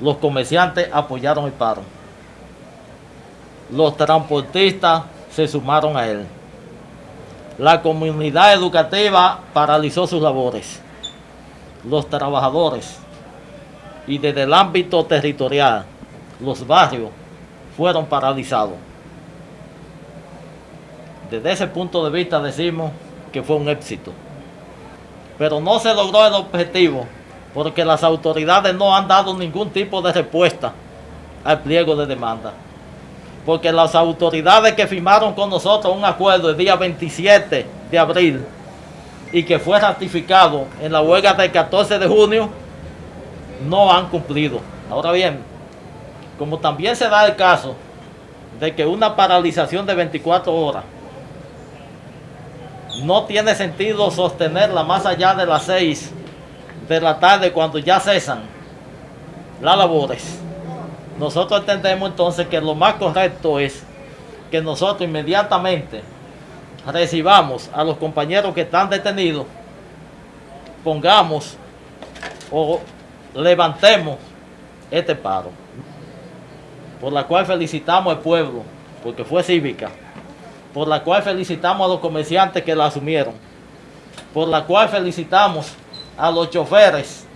Los comerciantes apoyaron el paro. Los transportistas se sumaron a él. La comunidad educativa paralizó sus labores. Los trabajadores y desde el ámbito territorial, los barrios fueron paralizados. Desde ese punto de vista decimos que fue un éxito. Pero no se logró el objetivo porque las autoridades no han dado ningún tipo de respuesta al pliego de demanda. Porque las autoridades que firmaron con nosotros un acuerdo el día 27 de abril y que fue ratificado en la huelga del 14 de junio, no han cumplido. Ahora bien, como también se da el caso de que una paralización de 24 horas no tiene sentido sostenerla más allá de las 6 de la tarde cuando ya cesan las labores. Nosotros entendemos entonces que lo más correcto es que nosotros inmediatamente recibamos a los compañeros que están detenidos, pongamos o levantemos este paro, por la cual felicitamos al pueblo, porque fue cívica, por la cual felicitamos a los comerciantes que la asumieron, por la cual felicitamos a los choferes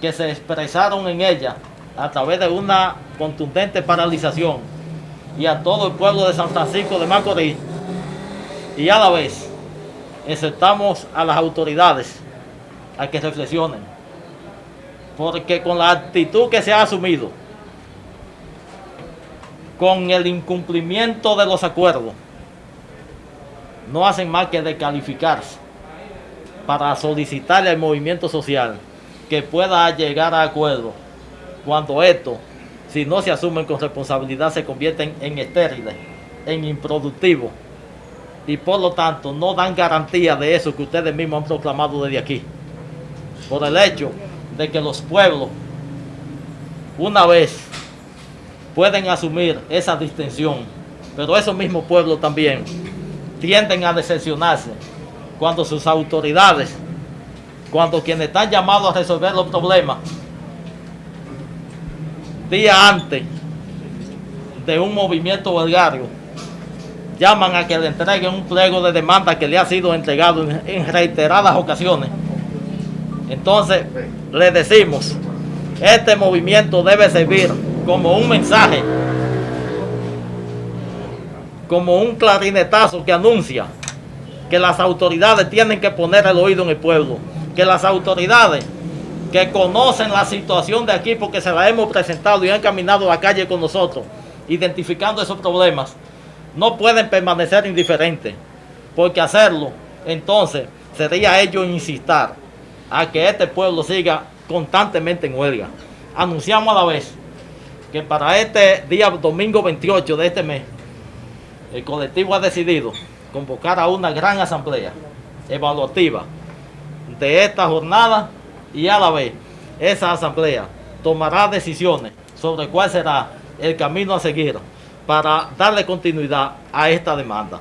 que se expresaron en ella a través de una contundente paralización y a todo el pueblo de San Francisco de Macorís. Y a la vez exhortamos a las autoridades a que reflexionen porque con la actitud que se ha asumido con el incumplimiento de los acuerdos no hacen más que descalificarse para solicitarle al movimiento social que pueda llegar a acuerdo cuando esto, si no se asumen con responsabilidad, se convierten en estériles, en improductivos y por lo tanto no dan garantía de eso que ustedes mismos han proclamado desde aquí. Por el hecho de que los pueblos, una vez, pueden asumir esa distinción, pero esos mismos pueblos también tienden a decepcionarse cuando sus autoridades, cuando quienes están llamados a resolver los problemas, día antes de un movimiento belgario, llaman a que le entreguen un pliego de demanda que le ha sido entregado en, reiteradas ocasiones. Entonces, le decimos, este movimiento debe servir como un mensaje, como un clarinetazo que anuncia que las autoridades tienen que poner el oído en el pueblo, que las autoridades que conocen la situación de aquí porque se la hemos presentado y han caminado a la calle con nosotros, identificando esos problemas, no pueden permanecer indiferentes, porque hacerlo, entonces, sería ellos insistir a que este pueblo siga constantemente en huelga. Anunciamos a la vez que para este día domingo 28 de este mes, el colectivo ha decidido convocar a una gran asamblea evaluativa de esta jornada y a la vez esa asamblea tomará decisiones sobre cuál será el camino a seguir para darle continuidad a esta demanda.